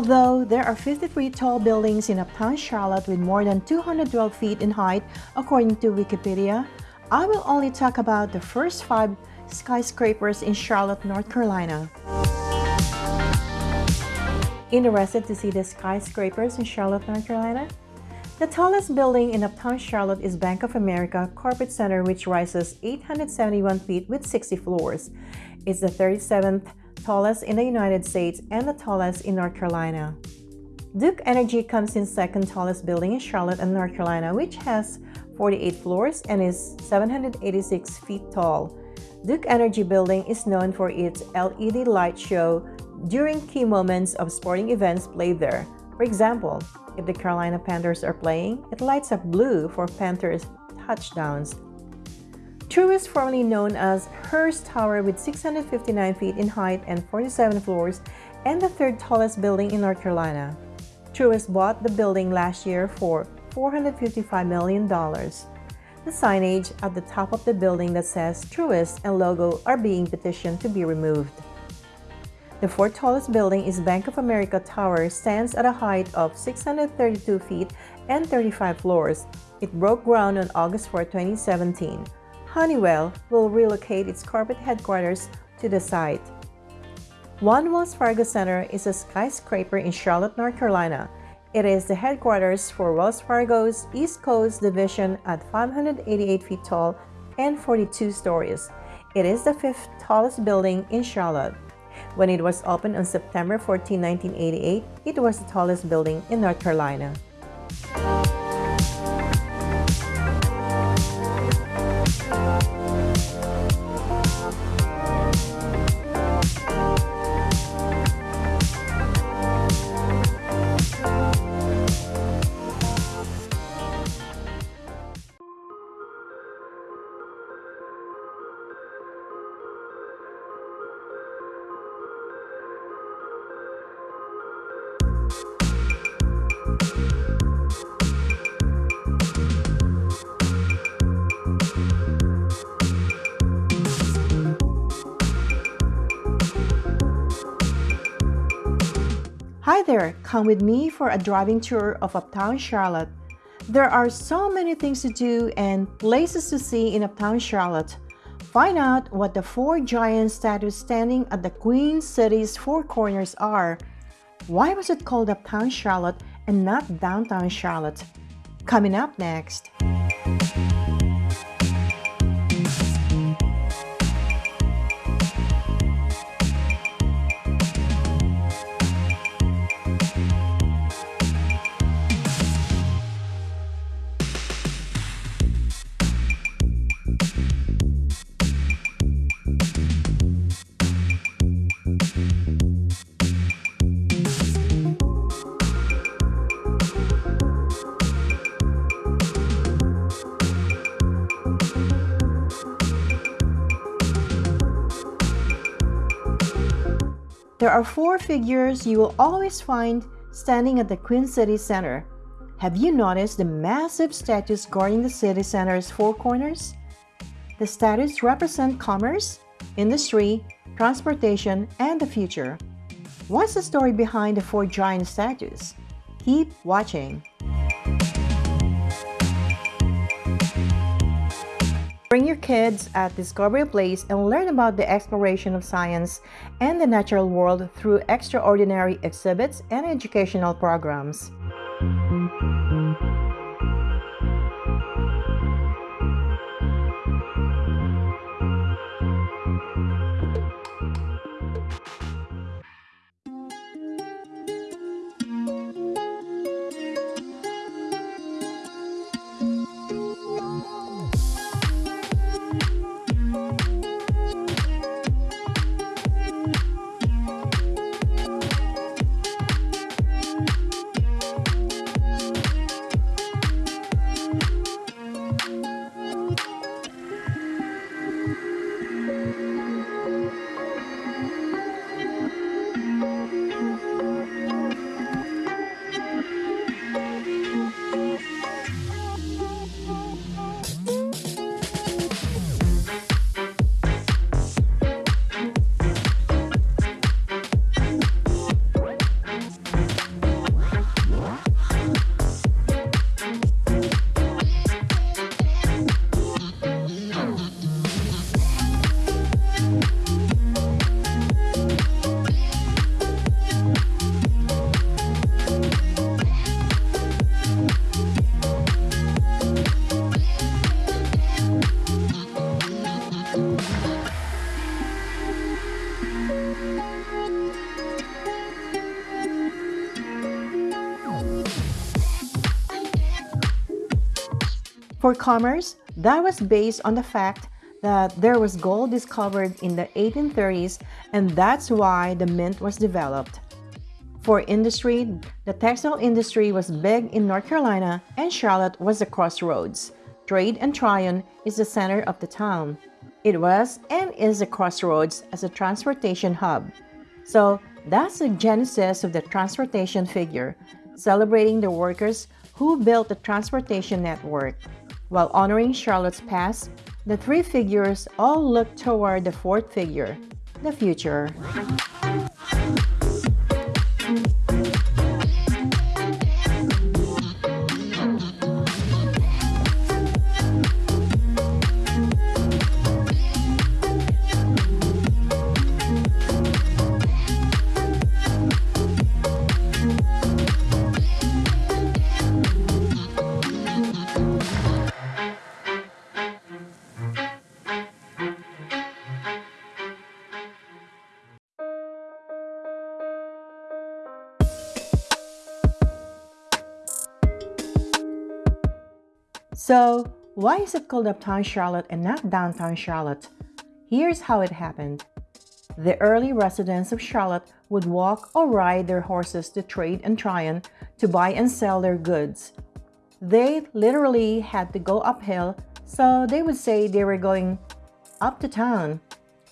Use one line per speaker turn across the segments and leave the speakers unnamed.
Although there are 53 tall buildings in uptown Charlotte with more than 212 feet in height, according to Wikipedia, I will only talk about the first five skyscrapers in Charlotte, North Carolina. Interested to see the skyscrapers in Charlotte, North Carolina? The tallest building in uptown Charlotte is Bank of America Corporate Center which rises 871 feet with 60 floors. It's the 37th tallest in the United States and the tallest in North Carolina. Duke Energy comes in second tallest building in Charlotte and North Carolina which has 48 floors and is 786 feet tall. Duke Energy Building is known for its LED light show during key moments of sporting events played there. For example, if the Carolina Panthers are playing, it lights up blue for Panthers touchdowns. Truist, formerly known as Hearst Tower with 659 feet in height and 47 floors, and the third tallest building in North Carolina. Truist bought the building last year for $455 million. The signage at the top of the building that says Truist and logo are being petitioned to be removed. The fourth tallest building is Bank of America Tower stands at a height of 632 feet and 35 floors. It broke ground on August 4, 2017. Honeywell will relocate its corporate headquarters to the site. One Wells Fargo Center is a skyscraper in Charlotte, North Carolina. It is the headquarters for Wells Fargo's East Coast division at 588 feet tall and 42 stories. It is the fifth tallest building in Charlotte. When it was opened on September 14, 1988, it was the tallest building in North Carolina. Hi there, come with me for a driving tour of Uptown Charlotte. There are so many things to do and places to see in Uptown Charlotte. Find out what the four giant statues standing at the Queen City's four corners are. Why was it called Uptown Charlotte and not Downtown Charlotte? Coming up next. There are four figures you will always find standing at the Queen City Center. Have you noticed the massive statues guarding the city center's four corners? The statues represent commerce, industry, transportation, and the future. What's the story behind the four giant statues? Keep watching. Bring your kids at Discovery Place and learn about the exploration of science and the natural world through extraordinary exhibits and educational programs. For commerce, that was based on the fact that there was gold discovered in the 1830s and that's why the mint was developed. For industry, the textile industry was big in North Carolina and Charlotte was the crossroads. Trade and Tryon is the center of the town. It was and is a crossroads as a transportation hub. So that's the genesis of the transportation figure, celebrating the workers who built the transportation network. While honoring Charlotte's past, the three figures all look toward the fourth figure, the future. So, why is it called Uptown Charlotte and not Downtown Charlotte? Here's how it happened. The early residents of Charlotte would walk or ride their horses to trade and Tryon to buy and sell their goods. They literally had to go uphill, so they would say they were going up to town.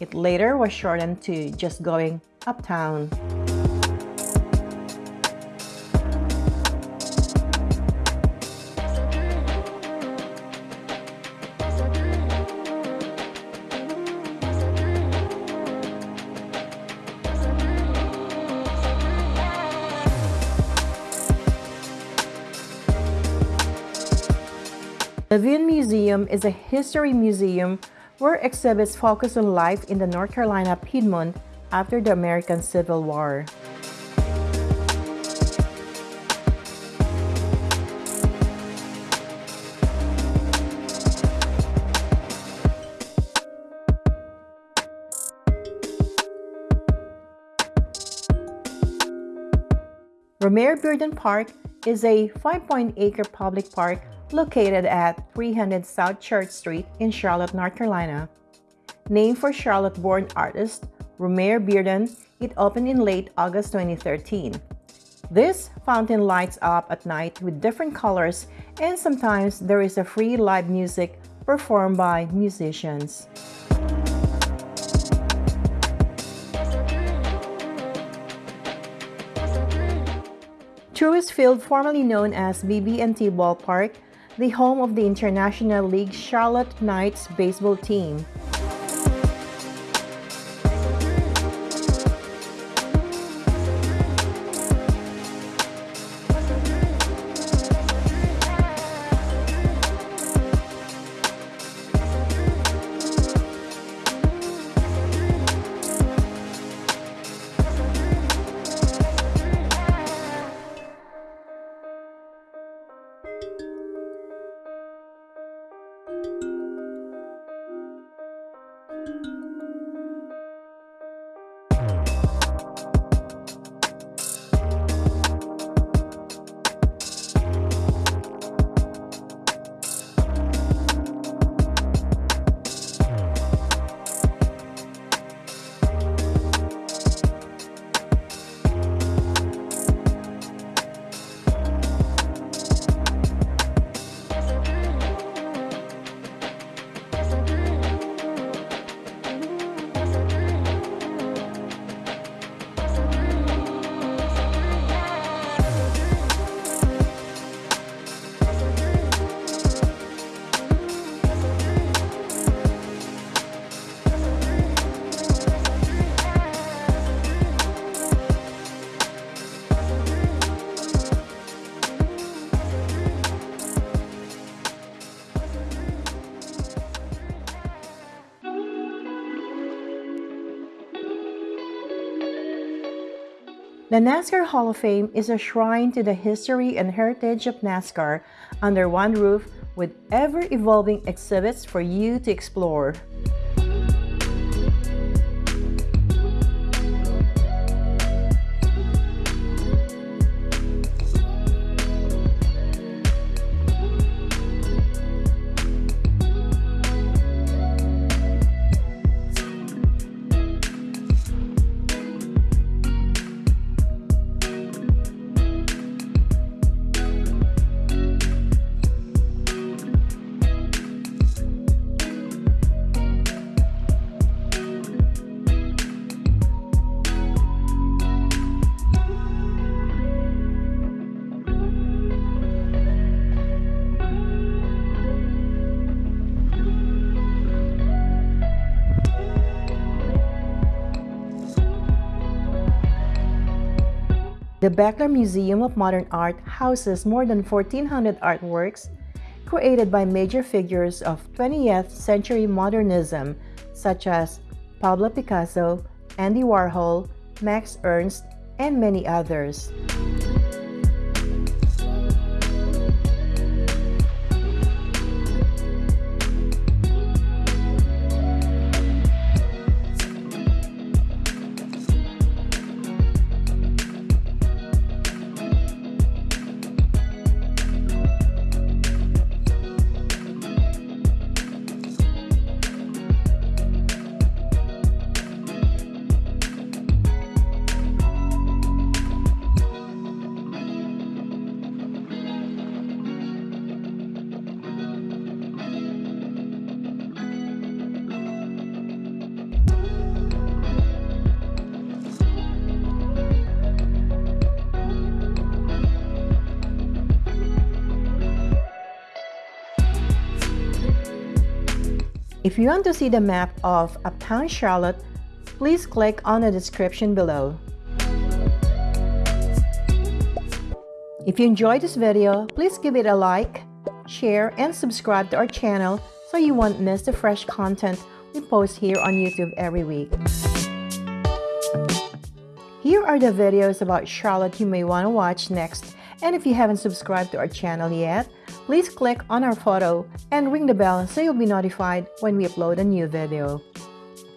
It later was shortened to just going uptown. The Levine Museum is a history museum where exhibits focus on life in the North Carolina Piedmont after the American Civil War. Romare Bearden Park is a 5.8-acre public park located at 300 South Church Street in Charlotte, North Carolina. Named for Charlotte-born artist Romare Bearden, it opened in late August 2013. This fountain lights up at night with different colors and sometimes there is a free live music performed by musicians. Truist Field, formerly known as BB&T Ballpark, the home of the International League Charlotte Knights baseball team. The NASCAR Hall of Fame is a shrine to the history and heritage of NASCAR under one roof with ever-evolving exhibits for you to explore. The Bechtler Museum of Modern Art houses more than 1,400 artworks created by major figures of 20th century modernism such as Pablo Picasso, Andy Warhol, Max Ernst, and many others. If you want to see the map of Uptown Charlotte, please click on the description below. If you enjoyed this video, please give it a like, share, and subscribe to our channel so you won't miss the fresh content we post here on YouTube every week. Here are the videos about Charlotte you may want to watch next and if you haven't subscribed to our channel yet, please click on our photo and ring the bell so you'll be notified when we upload a new video.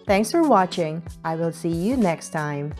Thanks for watching. I will see you next time.